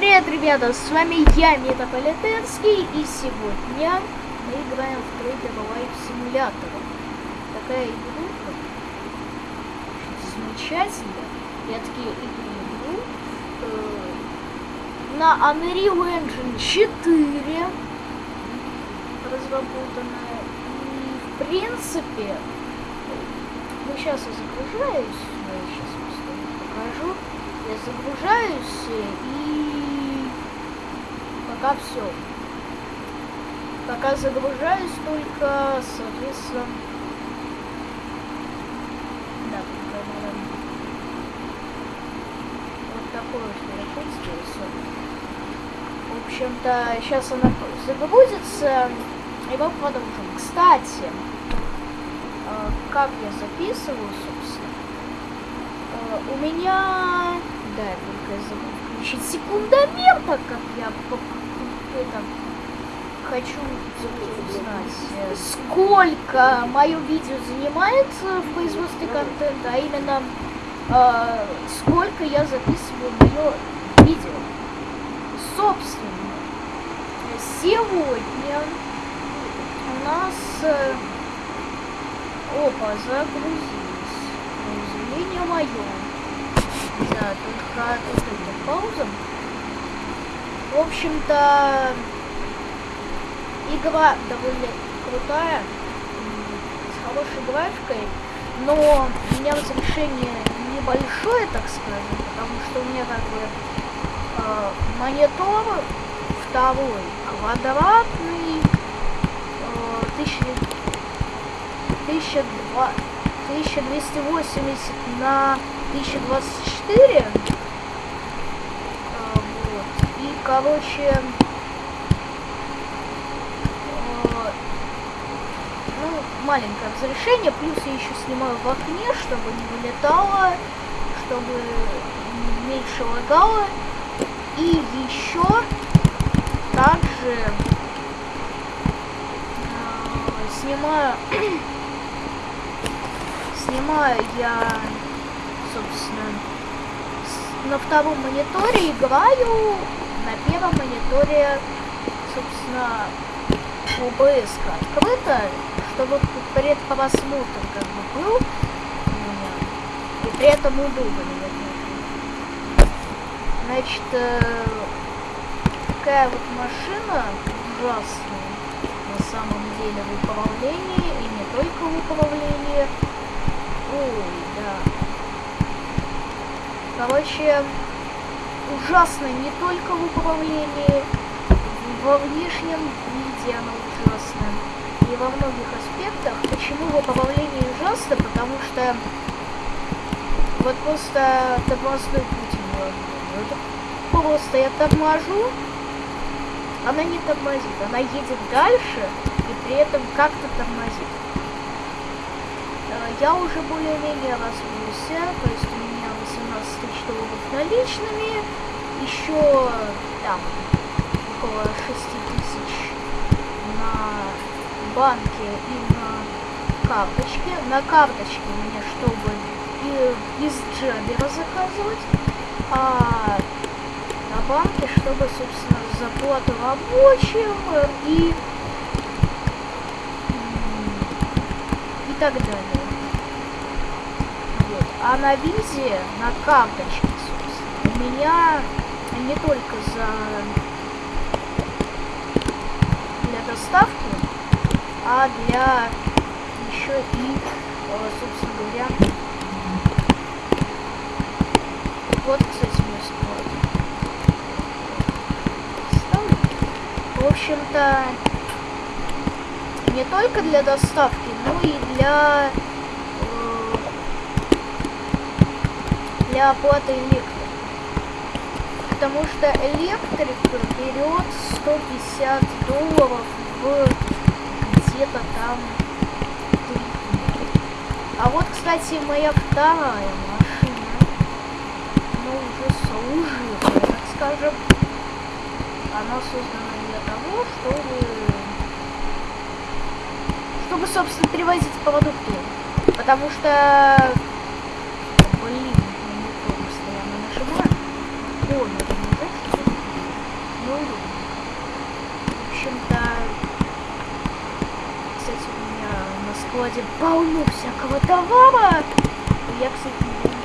привет, ребята! С вами я, Метаполитенский, и сегодня мы играем в Trader Life Simulator. Такая игрушка. Замечательная. Я такие игру э, на Unreal Engine 4 разработанная. И в принципе, ну сейчас я загружаюсь, я сейчас покажу. Я загружаюсь и пока все. Пока загружаюсь только, соответственно, да, вот такое вот мероприятие. В общем-то, сейчас она загрузится, и мы продолжим. Кстати, э, как я записываю, собственно, э, у меня да, только я забыл включить секундомер, так как я это, хочу узнать, э, сколько мое видео занимает в производстве контента, а именно э, сколько я записываю мое видео. Собственно, сегодня у нас... Э, опа, загрузилось. Произведение мое. Да, только тут это пауза. В общем-то, игра довольно крутая, с хорошей графикой, но у меня разрешение небольшое, так скажем, потому что у меня как бы э, монитор второй квадратный э, 1000, 1280 на 1024. Короче, а, ну, маленькое разрешение. Плюс я еще снимаю в окне, чтобы не вылетало, чтобы меньше лагало. И еще также э, снимаю снимаю я собственно, на втором мониторе играю, на первом мониторе, собственно, OBS открыто, чтобы предпросмотр как бы был у меня, и при этом удобно. Значит, э, такая вот машина ужасная на самом деле в управлении, и не только в управлении. Ой, да. Короче, ужасно не только в управлении, во внешнем виде она ужасна. И во многих аспектах. Почему в управлении ужасно? Потому что вот просто тормозной путь это просто я торможу, она не тормозит, она едет дальше и при этом как-то тормозит. Э, я уже более-менее развился, то есть у меня 18 тысяч долларов наличными, еще там около 6 тысяч на банке и на карточке. На карточке меня, чтобы из Джабера заказывать, а на банке, чтобы, собственно, заплату рабочим и и так далее. А на визе, на карточке, собственно, у меня не только за для доставки, а для еще и, э, собственно говоря, вот, кстати, мой склад. В общем-то, не только для доставки, но и для для оплаты электрики. Потому что электрик берет 150 долларов в где-то там А вот, кстати, моя вторая машина, ну, уже служивая, так скажем, она создана для того, чтобы, чтобы, собственно, перевозить продукты. Потому что неудобно. В общем-то, кстати, у меня на складе полно всякого товара. Я, кстати, не буду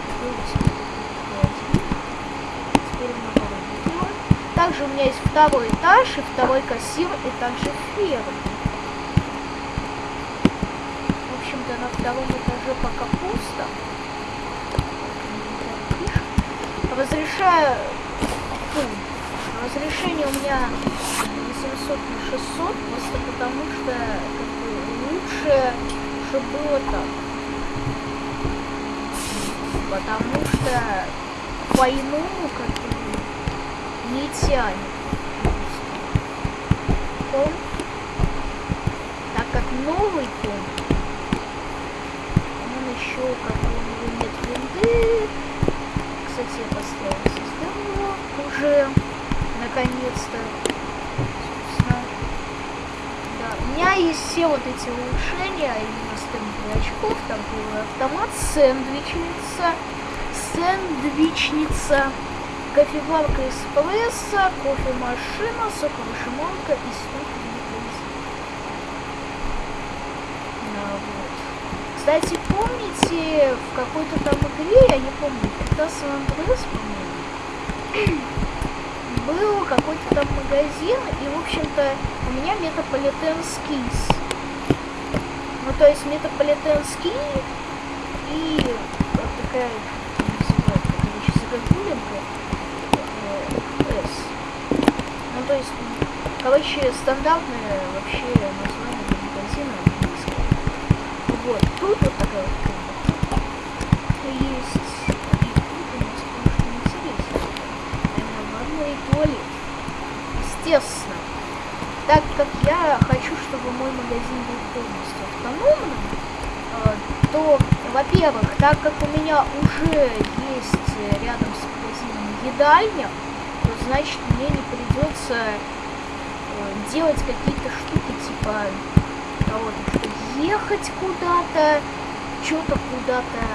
Теперь много видео. Также у меня есть второй этаж и второй кассир, и также ферма. В общем-то, на втором этаже пока пусто. Разрешаю... Фу. Разрешение у меня 800 на 600, просто потому что как бы, лучше, чтобы было так. Потому что по-иному как бы не тянет. Том. Так как новый том, он еще как бы у него нет винды, кстати, я поставила систему уже, наконец-то. Да, у меня есть все вот эти улучшения, именно стенд очков, там был автомат, сэндвичница, сэндвичница, кофеварка эспрессо, кофемашина, соковыжималка и стук Кстати, помните, в какой-то там игре, я не помню, когда San Andreas, по-моему, был какой-то там магазин, и, в общем-то, у меня Metropolitan Skis. Ну, то есть Metropolitan Ski и вот такая, называется, короче, загогулинка, S. Ну, то есть, короче, стандартное вообще название магазина вот, тут вот такая вот. Есть и интересно. Наверное, туалет. Естественно. Так как я хочу, чтобы мой магазин был полностью автономным, э, то, во-первых, так как у меня уже есть рядом с магазином едальня, то значит мне не придется э, делать какие-то штуки типа того, ехать куда-то, что-то куда-то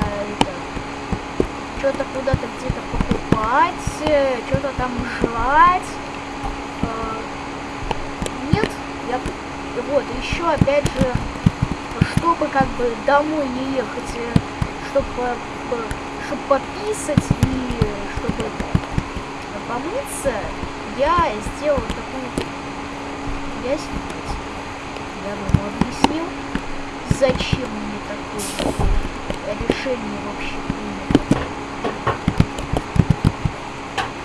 что-то куда-то где-то покупать, что-то там жрать. А, нет, я вот еще опять же, чтобы как бы домой не ехать, э, чтобы чтобы пописать и чтобы помыться, я сделал такую я, я думаю, объяснил зачем мне такое решение вообще принято.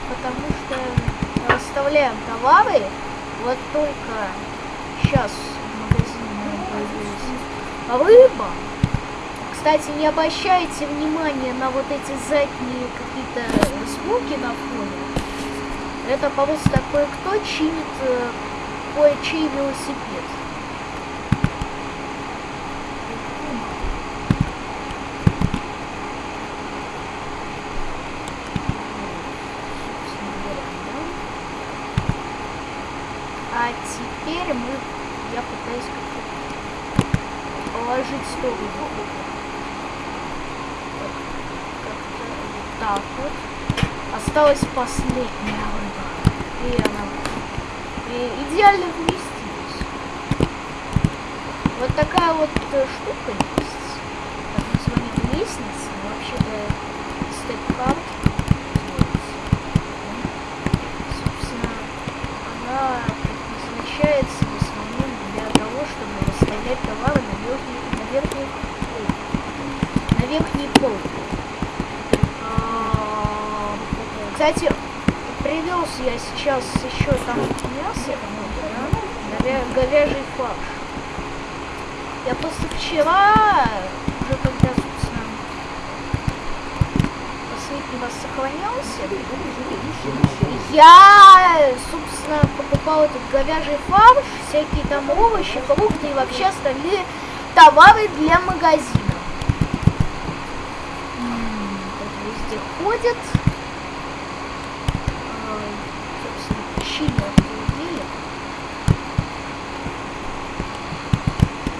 Потому что расставляем товары, вот только сейчас в магазине появилась рыба. Кстати, не обращайте внимания на вот эти задние какие-то звуки на фоне. Это просто кое-кто чинит э, кое-чей велосипед. теперь мы, я пытаюсь как-то сторону. Вот так вот. Осталась последняя рыба. И она и идеально вместилась. Вот такая вот э, штука есть. Так название лестницы. Вообще-то степ-карт. Собственно, она предназначается в основном для того, чтобы расставлять товары на верхней, на верхней полке. А, кстати, привез я сейчас еще там мясо, да? говяжий фарш. Я просто вчера, уже когда, собственно, последний раз сохранялся, я, собственно, покупал этот говяжий фарш, всякие там овощи, фрукты и вообще остальные товары для магазина. Везде ходят. Собственно,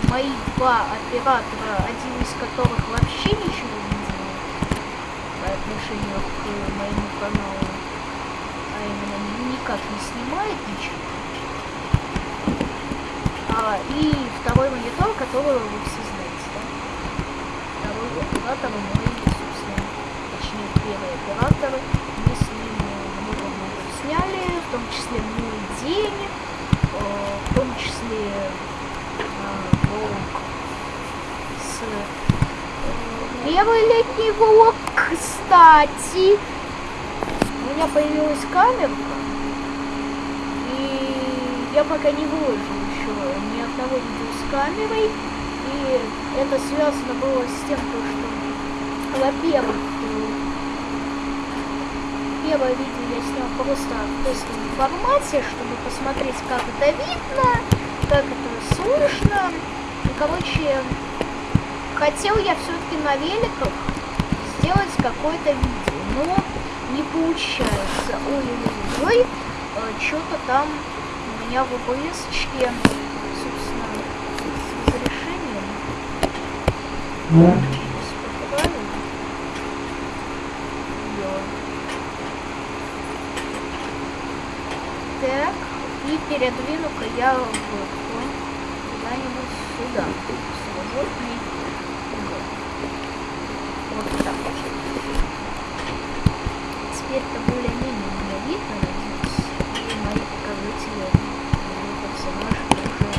Мои два оператора, один из которых вообще ничего не делает по отношению к моему каналу а именно никак не снимает ничего. А, и второй монитор, который вы все знаете, да? Второй оператор мой, собственно, точнее, первый оператор. Мы с ним много-много сняли, в том числе мой день, э, в том числе э, волк с э, первый летний волк, кстати. У меня появилась камерка, и я пока не ни одного видео с камерой, и это связано было с тем, то, что, во-первых, первое видео я снял просто в тестовом формате, чтобы посмотреть, как это видно, как это слышно. И, короче, хотел я все-таки на великах сделать какое-то видео, но не получается. Ой-ой-ой, э, что-то там у меня в OBS-очке, собственно, с разрешением. Делаем. Так, и передвину-ка я в куда-нибудь сюда. Свободный угол. Вот так. Теперь-то более-менее меня видно, надеюсь. И мои показатели, мои персонажи уже...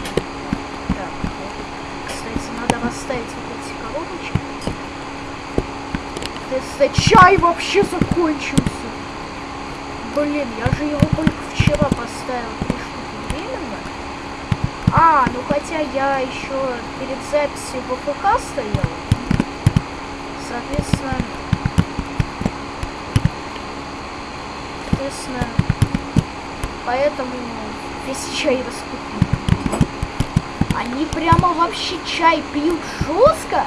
Так, вот. Кстати, надо расставить вот эти коробочки. Теста чай вообще закончился. Блин, я же его только вчера поставил три. А, ну хотя я еще перед записью в ВПК стоял. Соответственно, соответственно, поэтому весь чай раскупили. Они прямо вообще чай пьют жестко.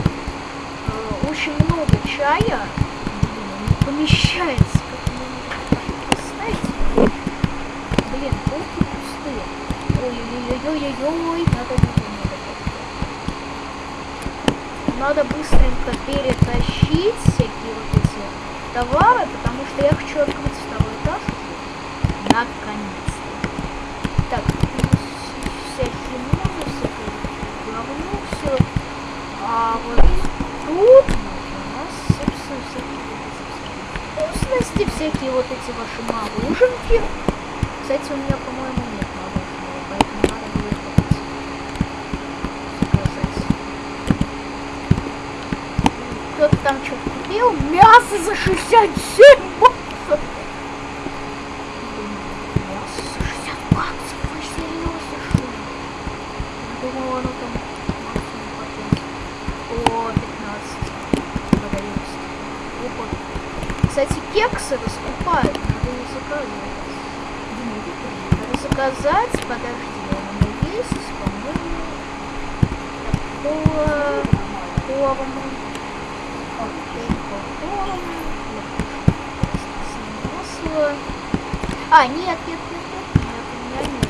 Э, Очень много чая. Не помещается. Как? Блин, полки пустые. Ой-ой-ой-ой-ой-ой. Надо надо, надо. Быстренько перетащить всякие вот эти товары, потому что я хочу открыть второй этаж. Наконец-то. Так, всякие музы, всякое говно, все. А вот тут у нас, собственно, всякие вот эти вкусности, всякие вот эти ваши мороженки. Кстати, у меня, по-моему, нет мороженого, поэтому надо будет купить. Заказать. Кто-то там что-то купил. Мясо за 67 баксов. Блин, Мясо за 60 баксов. Вы серьезно, что ли? Я думала, оно там максимум по 5. О, 15. Продается. Опа. Кстати, кексы раскупают. Надо не заказывать. Надо заказать. Подожди, у меня есть, по-моему, такого формы. Масло. А, нет, нет, нет, нет, нет, у меня нет.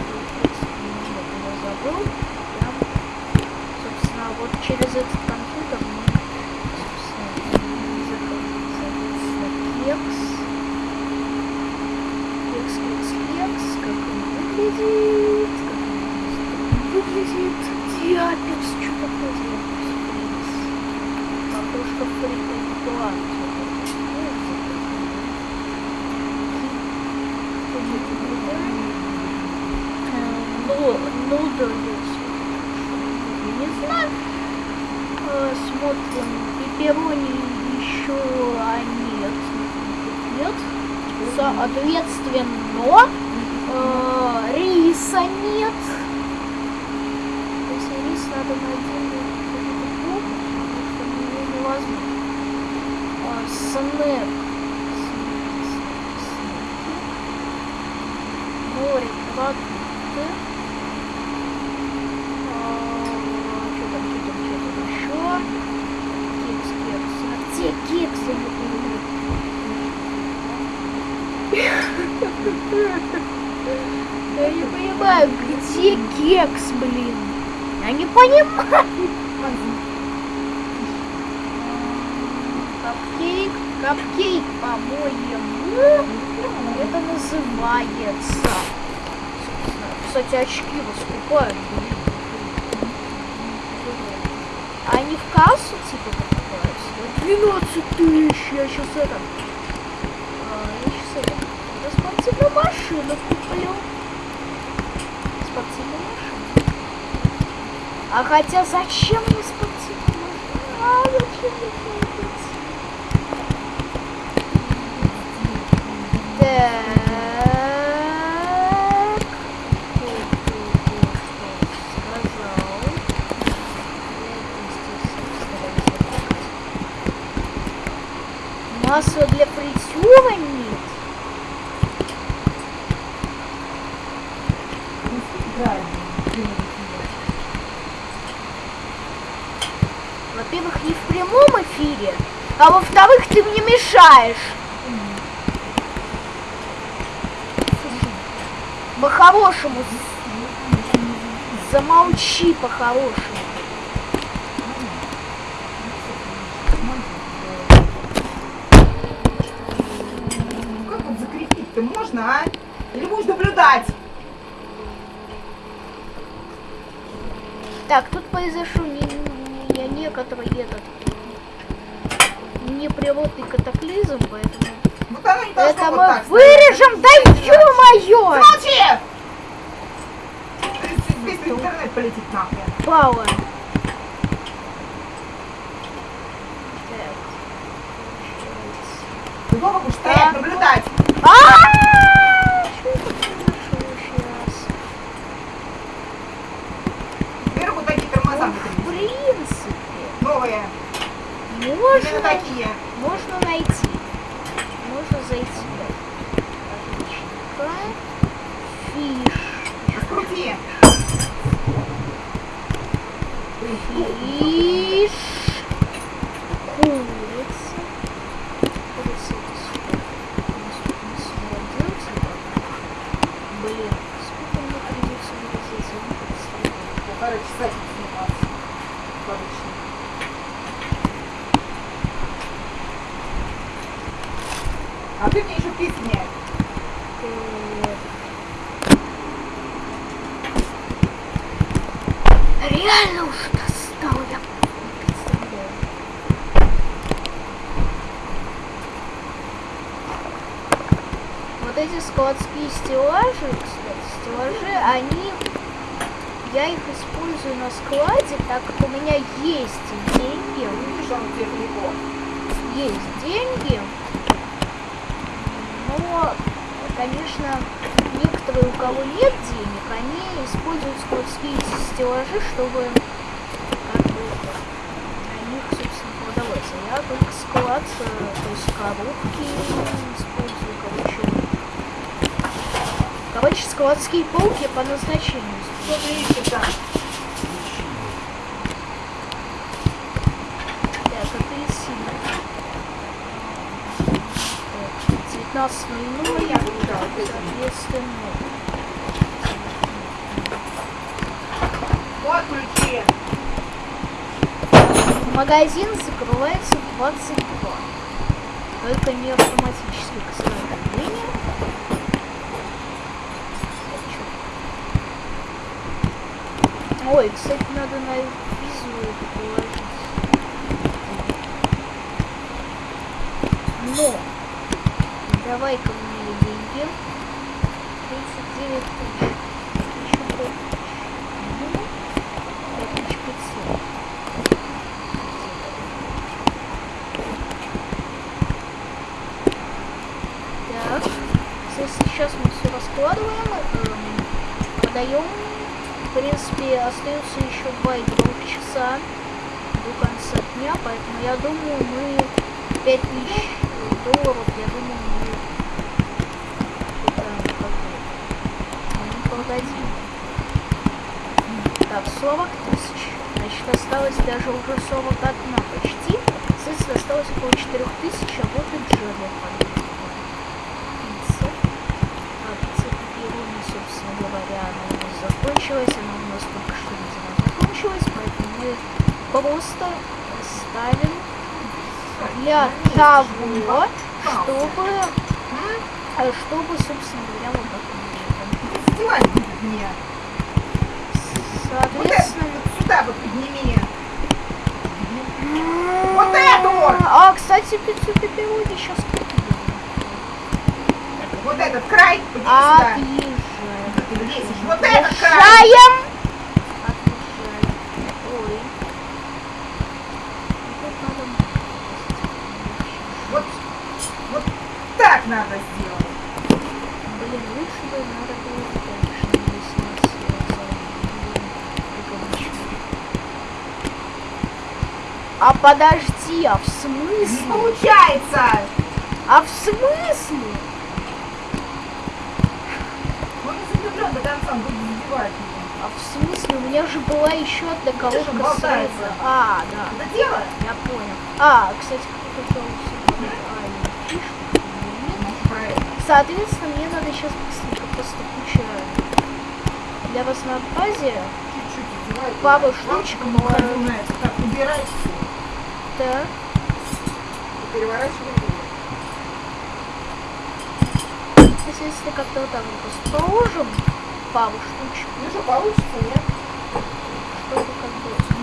Нет, я забыл. Прям, собственно, вот через этот компьютер мы, собственно, соответственно, кекс. Кекс, кекс, кекс. Как он выглядит? Как он выглядит? Диапекс, что такое диапекс? Картошка фри план. Нудл Не знаю. Э, Смотрим. Пепперони еще а нет. Нет. Соответственно, э, риса нет. Если рис надо на отдельную какую-то полку, потому что мне невозможно. А, снэк. Море, продукты. А, Что там, что там, что там еще? Кекс, кекс. А где кексы? Я не понимаю, где кекс, блин? Я не понимаю. Капкейк, капкейк, по-моему, это называется. Кстати, очки вас блин. Они в кассу типа покупаются? 12 тысяч, я сейчас это... А, я сейчас это... Я спортивную машину куплю. Спортивную машину. А хотя зачем мне спортивную машину? А, зачем мне Так. Масло для фритюра нет. Во-первых, не в прямом эфире, а во-вторых, ты мне мешаешь. По-хорошему. Замолчи по-хорошему. Как вот закрепить-то можно, а? Или будешь наблюдать? Так, тут произошел не, не, не некоторый этот неприродный катаклизм, поэтому... Вот оно не должно Это вот мы так вырежем, да ё-моё! Замолчи! Весь интернет полетит нахуй. Пауэр. Ты дома будешь стоять, наблюдать. А! Что это произошло сейчас? Вверх Ну, В принципе, новые. Именно можно, такие. можно найти. Можно зайти. Фиш. Раскрути. Фиш. Курица. Курица это сколько? Типа. Блин, сколько мне придется вырезать? Полтора часа тут сниматься. Обычно. А ты мне еще песни. Реально уже достал, я не представляю. Вот эти складские стеллажи, кстати, стеллажи, они... Я их использую на складе, так как у меня есть деньги. Видишь, он далеко. есть деньги, но, конечно, некоторые, у кого нет денег, они используют складские стеллажи, чтобы как бы на них, собственно, продавать. А я только склад, э, то есть коробки. Короче, складские полки по назначению. Что ты ищешь там? Так, апельсины. Так, 19.00, Я выбирала, вот эти. соответственно. Вот ключи. Магазин закрывается в 22. Только не автоматически, к сожалению. Ой, кстати, надо на визу положить. Но, давай-ка мне деньги. 39 тысяч. Ну, сейчас мы все раскладываем, эм, продаем. В принципе, остается еще 2,2 часа до конца дня, поэтому я думаю, мы 5000 долларов, я думаю, мы это как мы продадим. Так, 40 тысяч. Значит, осталось даже уже 41 почти. Соответственно, осталось около 4 тысяч, а вот и Джерри Пицца. А, пицца собственно говоря, закончилась. Она у нас только что закончилась, поэтому мы просто ставим для того, чтобы... А чтобы, собственно говоря, вот так вот. Соответственно... вот сюда вот подними. Вот это вот! А, кстати, пиццу пепперони сейчас купили. Вот этот край, подними сюда. Вот это Шаем. Вот, вот так надо сделать. Блин, лучше бы надо было дальше, А подожди, а в смысле? Не получается! А в смысле? И у меня же была еще одна коробка с. А, да. Это дело? Я понял. А, кстати, какой-то а, Соответственно, мне надо сейчас быстренько просто куча для вас на базе. Папа штучка была. Так, убирай все. Так. Переворачивай. Соответственно, как-то вот так вот положим пару штучек. Ну что, получится, нет?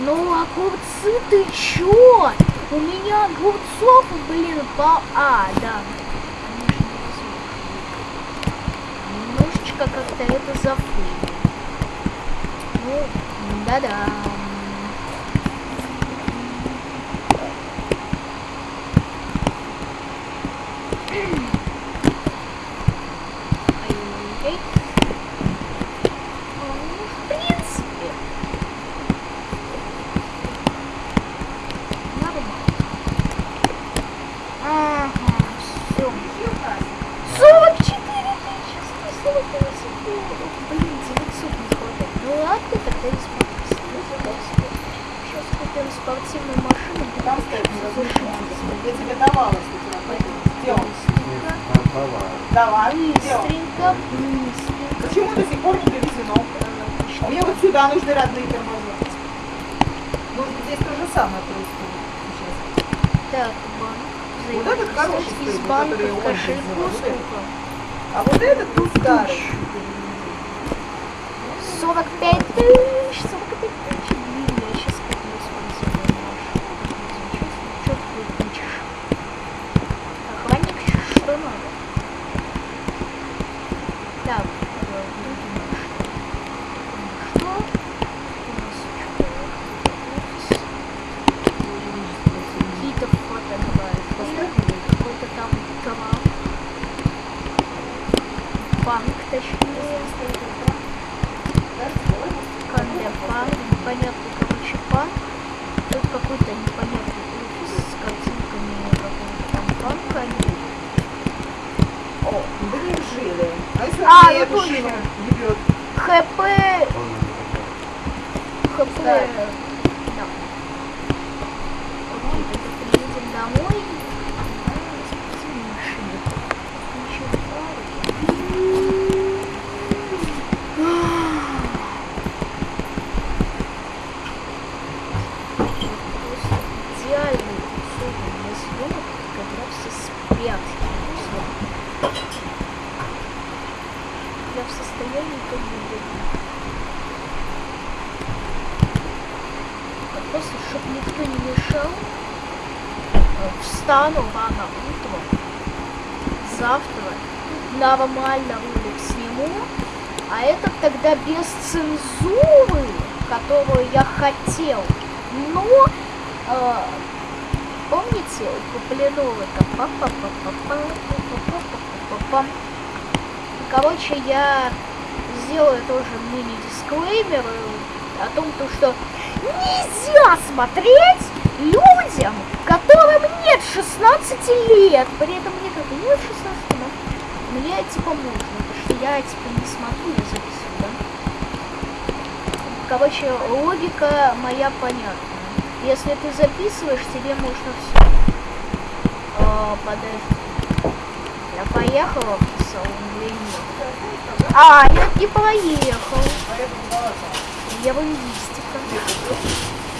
Ну, огурцы, ты чё? У меня огурцов, блин, по... А, да. Немножечко как-то это зафыли. Ну, да-да. Ай-яй-яй. Ну, в принципе, нормально. Ага, все. Ищи у нас. 44 тысячи 148 долларов. Блин, 900 не хватает. Ну ладно, тогда не смотрите. Купим спортивную машину. Там стоит. Я тебе давала, кстати, на пойдем. Давай. Быстренько, быстренько. Почему до сих пор не довезено? А мне вот сюда нужны родные тормоза. Может быть, здесь то же самое происходит сейчас. Так, банк. Вот этот хороший Из банка кошельку сколько? А вот этот был старый. 45 тысяч, А, а ну, я понял. ХП. ХП. Короче, я сделаю тоже мини-дисклеймер о том, то, что нельзя смотреть людям, которым нет 16 лет. При этом мне как нет 16, но мне типа можно, потому что я типа не смотрю, я записываю, да? Короче, логика моя понятна. Если ты записываешь, тебе можно все. Но подожди. Я поехала в салон А, я не поехал. Я в лингвистика.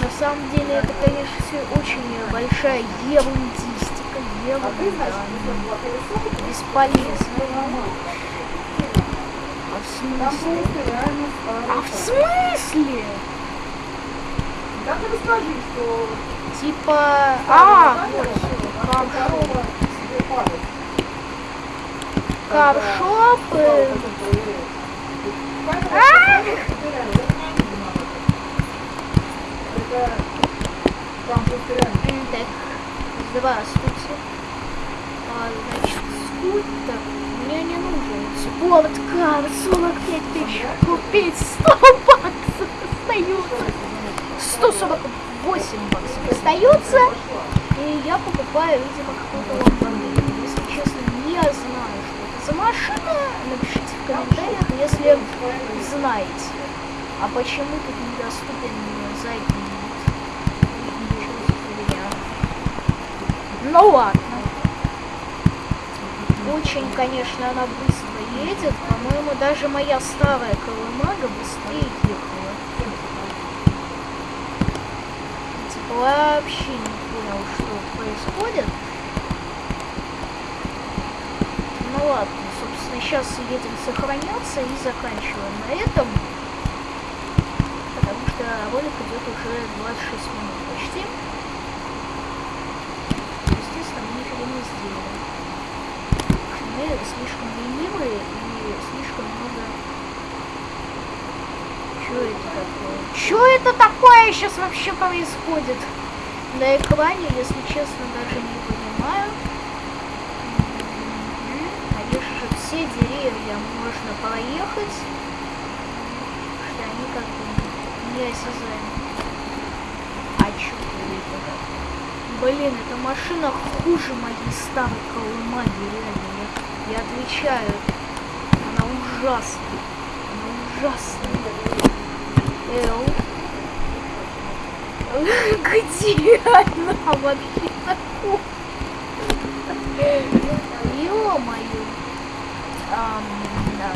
На самом деле это, конечно, все очень большая ерундистика. Ерунда. Бесполезно. А в смысле? А в смысле? Как расскажи, что... Типа... А, а ну, вот каршоп. Так, здравствуйте. А, значит, скутер мне не нужен. Спорткар 45 тысяч купить 100 баксов остается. 148 баксов остается. И я покупаю, видимо, какую-то ламборгини. Если честно, не знаю, что это за машина. Напишите в комментариях, если знаете. А почему тут недоступен задний вид? Ну ладно. Очень, конечно, она быстро едет. По-моему, даже моя старая колымага быстрее ехала. Типа вообще не понял, что происходит. Ну ладно, собственно, сейчас едем сохраняться и заканчиваем на этом. Потому что ролик идет уже 26 минут почти. Естественно, мы нифига не что мы слишком ленивые и слишком много... Что это такое? Что это такое сейчас вообще происходит? На экране, если честно, даже не понимаю. Конечно все деревья можно проехать, что они как бы неосязаемы. А чё это? Блин, эта машина хуже моей старой колымаги, реально. Я, я отвечаю. Она ужасная. Она ужасная. Эл. Где она вообще? Ё-моё. Ам, да.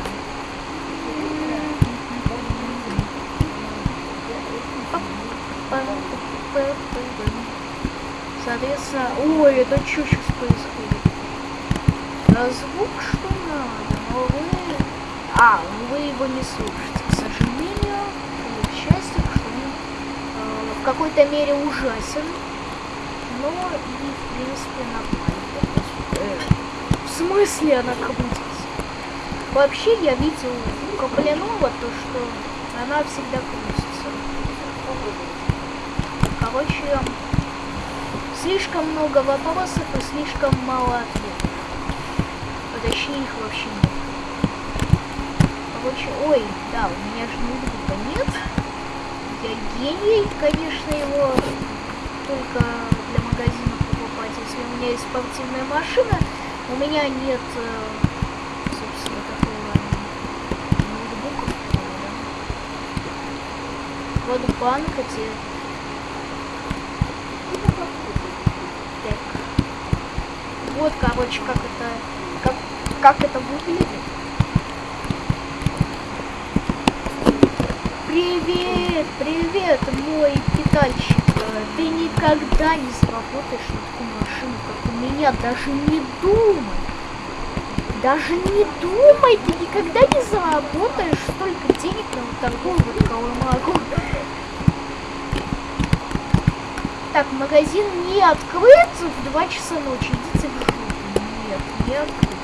Соответственно, ой, это что сейчас происходит? А звук что надо, но вы... А, вы его не слушаете, к сожалению, или к счастью, что он э, в какой-то мере ужасен, но и, в принципе, нормально. В смысле она крутится? Вообще, я видел у Каплянова то, что она всегда крутится. Короче, слишком много вопросов и слишком мало ответов. А точнее, их вообще нет. Короче, ой, да, у меня же ноутбука нет. Гений, конечно, его только для магазина покупать. Если у меня есть спортивная машина, у меня нет, э, собственно, такого ноутбука. Вот банк эти Так. Вот, короче, как это, как, как это выглядит. Привет, привет, мой питальщик. Ты никогда не заработаешь на такую машину, как у меня. Даже не думай. Даже не думай, ты никогда не заработаешь столько денег на вот такую вот колымагу. Так, магазин не открыт в 2 часа ночи. Идите в жопу. Нет, не открыт.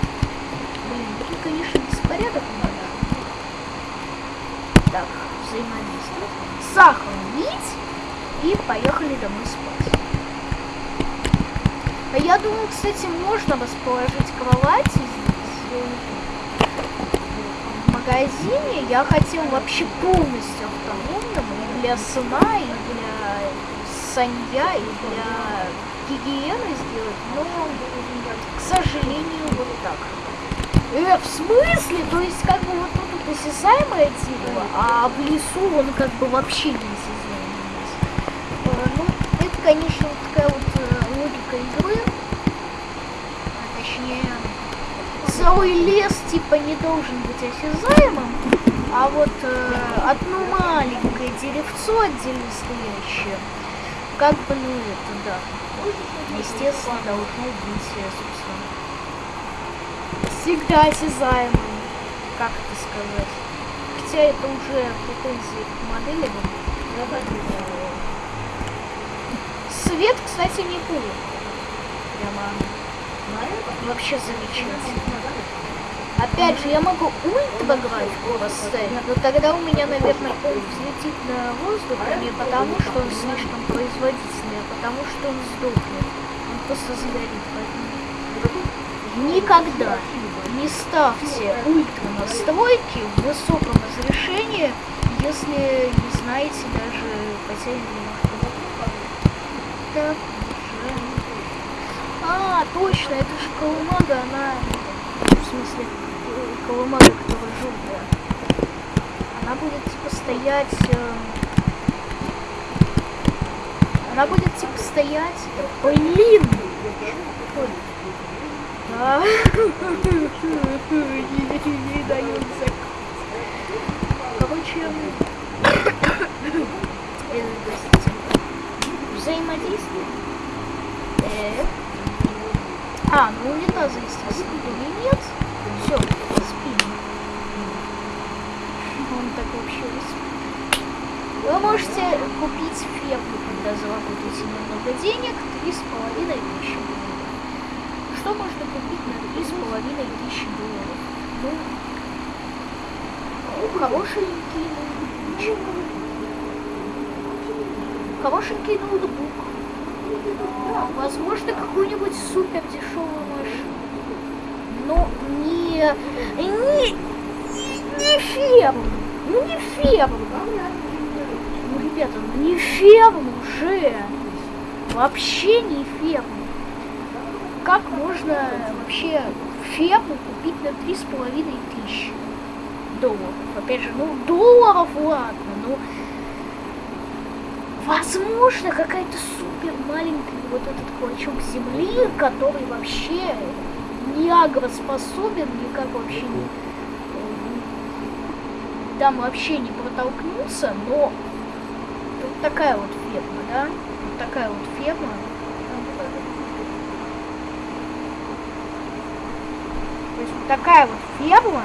Блин, тут, конечно, беспорядок меня. Так, взаимодействие. Сохранить. И поехали домой спать. А я думаю, кстати, можно расположить кровати здесь. В магазине я хотел вообще полностью автономным для сна, и для санья, и для гигиены сделать, но, к сожалению, вот так. Э, в смысле? То есть, как бы вот осязаемое дерево, а в лесу он как бы вообще не осязаемый. Ну, это, конечно, вот такая вот э, логика игры. А, точнее, целый лес типа не должен быть осязаемым, а вот э, одно маленькое деревцо отдельно стоящее, как бы, ну это, да. естественно, должно быть, э, собственно, всегда осязаемым, как это сказать. Хотя это уже претензии к модели. Свет, кстати, не плохо. Прямо вообще замечательно. Опять же, я могу ультра графику поставить, но тогда у меня, наверное, он взлетит на воздух не потому, что он слишком производительный, а потому что он сдохнет. Он просто сгорит. Никогда не ставьте ультра настройки в высоком разрешении, если не знаете даже потерянный Так, уже. А, точно, это же колымага, она в смысле колымага, которая желтая. Она будет типа стоять. э, Она будет типа стоять. Блин! Не, закрыть. Короче, взаимодействие. А, ну унитаза, естественно, или нет. Все, спим. Он так вообще спит. Вы можете купить ферму, когда заработаете немного денег, три с половиной тысячи. Что можно купить на три с половиной тысячи долларов? Ну, ну, хорошенький ноутбук. Хорошенький ноутбук. Возможно, какую-нибудь супер дешевую машину. Но не... Не... Не, ферму. Ну не ферму. Ну, ребята, ну не ферму же. Вообще не ферму. Как можно вообще ферму купить на три с половиной тысячи долларов? Опять же, ну долларов ладно, ну возможно какая-то супер маленькая вот этот клочок земли, который вообще не агроспособен, никак вообще не там вообще не протолкнуться, но вот такая вот ферма, да? Вот такая вот ферма. То есть вот такая вот ферма.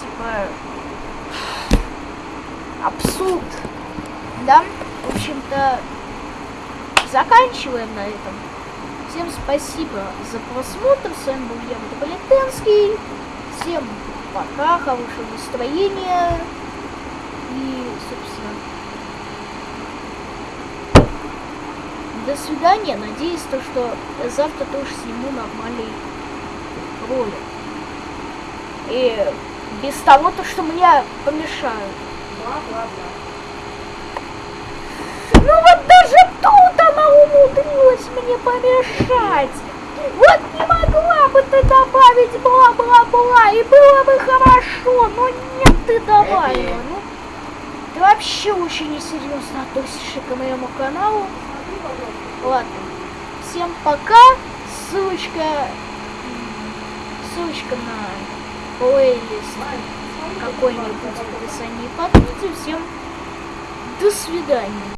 Типа абсурд. Да? В общем-то, заканчиваем на этом. Всем спасибо за просмотр. С вами был я, Метрополитенский. Всем пока, хорошего настроения. И, собственно, до свидания. Надеюсь, то, что завтра тоже сниму нормальный ролик. И без того, то, что мне помешают. Ну вот даже тут она умудрилась мне помешать. Вот не могла бы ты добавить бла-бла-бла, и было бы хорошо, но нет, ты добавила. Ну, ты вообще очень несерьезно относишься к моему каналу. Ладно, всем пока. Ссылочка, ссылочка на плейлист какой-нибудь в описании под. Всем до свидания.